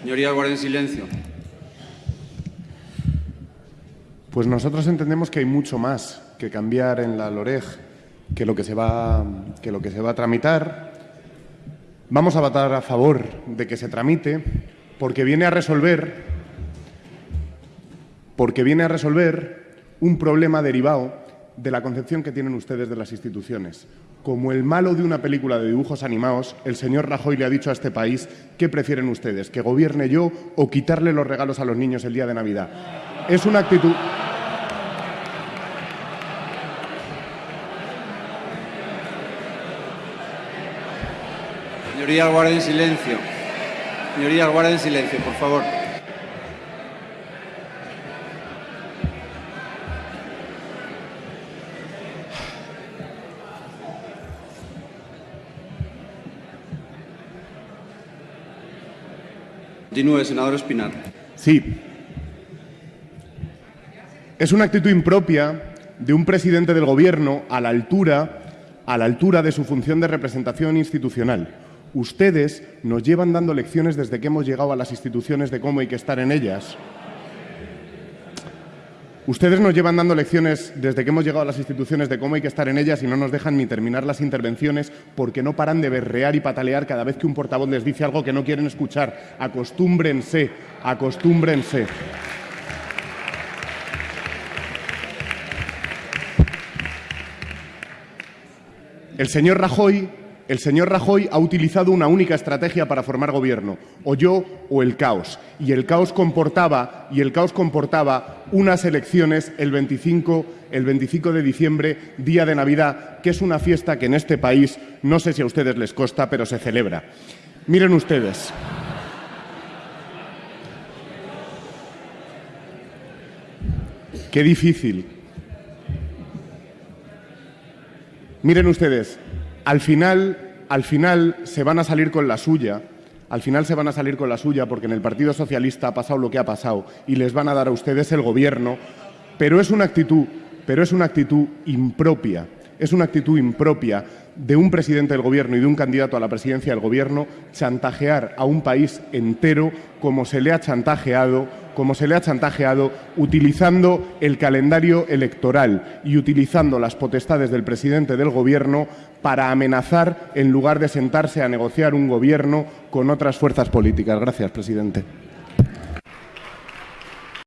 Señoría, guarden silencio. Pues nosotros entendemos que hay mucho más que cambiar en la LOREG que lo que se va, que lo que se va a tramitar. Vamos a votar a favor de que se tramite porque viene a resolver porque viene a resolver un problema derivado de la concepción que tienen ustedes de las instituciones. Como el malo de una película de dibujos animados, el señor Rajoy le ha dicho a este país qué prefieren ustedes, que gobierne yo o quitarle los regalos a los niños el día de Navidad. Es una actitud... Señorías, guarden silencio. Señorías, guarden silencio, por favor. Continúe, senador Espinar. Sí. Es una actitud impropia de un presidente del Gobierno a la altura, a la altura de su función de representación institucional. Ustedes nos llevan dando lecciones desde que hemos llegado a las instituciones de cómo hay que estar en ellas. Ustedes nos llevan dando lecciones desde que hemos llegado a las instituciones de cómo hay que estar en ellas y no nos dejan ni terminar las intervenciones porque no paran de berrear y patalear cada vez que un portavoz les dice algo que no quieren escuchar. Acostúmbrense, acostúmbrense. El señor Rajoy el señor Rajoy ha utilizado una única estrategia para formar gobierno, o yo o el caos. Y el caos comportaba, y el caos comportaba unas elecciones el 25, el 25 de diciembre, día de Navidad, que es una fiesta que en este país, no sé si a ustedes les costa, pero se celebra. Miren ustedes. Qué difícil. Miren ustedes, al final, al final se van a salir con la suya, al final se van a salir con la suya porque en el Partido Socialista ha pasado lo que ha pasado y les van a dar a ustedes el gobierno, pero es una actitud, pero es una actitud impropia, es una actitud impropia de un presidente del Gobierno y de un candidato a la presidencia del Gobierno chantajear a un país entero como se le ha chantajeado como se le ha chantajeado, utilizando el calendario electoral y utilizando las potestades del presidente del Gobierno para amenazar en lugar de sentarse a negociar un Gobierno con otras fuerzas políticas. Gracias, presidente.